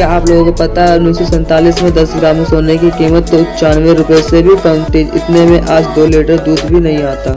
क्या आप लोगों को पता है उन्नीस में 10 ग्राम सोने की कीमत तो पचानवे रुपए से भी कम थी, इतने में आज दो लीटर दूध भी नहीं आता।